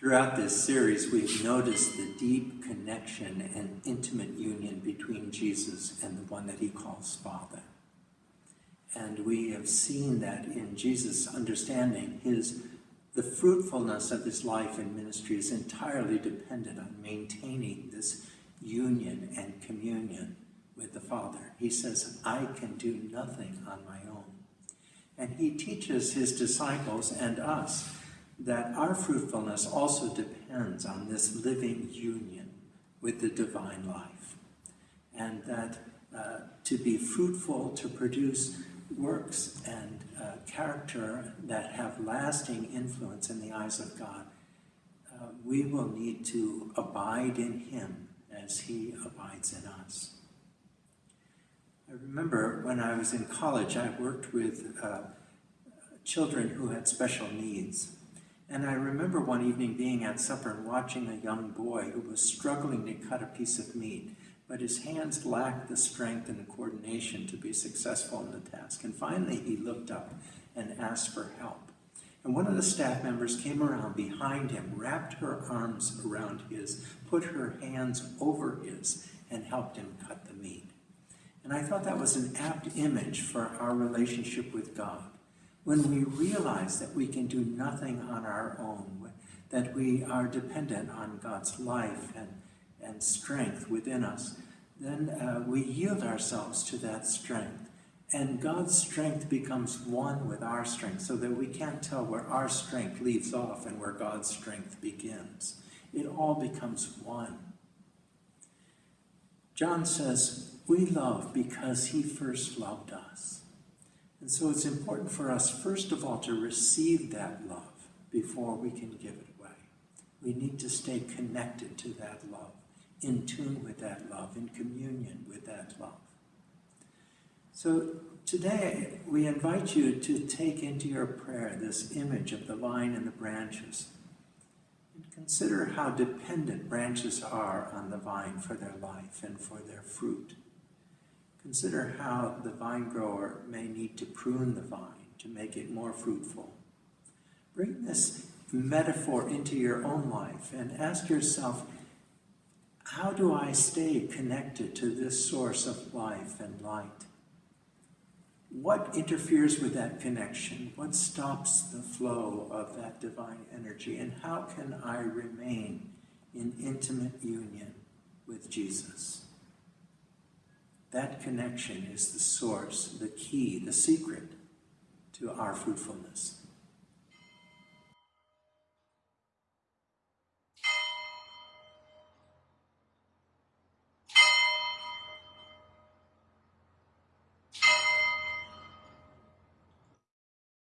Throughout this series, we've noticed the deep connection and intimate union between Jesus and the one that he calls Father. And we have seen that in Jesus' understanding, his the fruitfulness of his life and ministry is entirely dependent on maintaining this union and communion with the Father. He says, I can do nothing on my own. And he teaches his disciples and us that our fruitfulness also depends on this living union with the divine life. And that uh, to be fruitful, to produce works and uh, character that have lasting influence in the eyes of God, uh, we will need to abide in Him as He abides in us. I remember when I was in college, I worked with uh, children who had special needs. And I remember one evening being at supper and watching a young boy who was struggling to cut a piece of meat, but his hands lacked the strength and the coordination to be successful in the task. And finally, he looked up and asked for help. And one of the staff members came around behind him, wrapped her arms around his, put her hands over his, and helped him cut the meat. And I thought that was an apt image for our relationship with God when we realize that we can do nothing on our own, that we are dependent on God's life and, and strength within us, then uh, we yield ourselves to that strength. And God's strength becomes one with our strength so that we can't tell where our strength leaves off and where God's strength begins. It all becomes one. John says, We love because he first loved us. And so it's important for us, first of all, to receive that love before we can give it away. We need to stay connected to that love, in tune with that love, in communion with that love. So today, we invite you to take into your prayer this image of the vine and the branches. And consider how dependent branches are on the vine for their life and for their fruit. Consider how the vine grower may need to prune the vine to make it more fruitful. Bring this metaphor into your own life and ask yourself, how do I stay connected to this source of life and light? What interferes with that connection? What stops the flow of that divine energy? And how can I remain in intimate union with Jesus? That connection is the source, the key, the secret to our fruitfulness.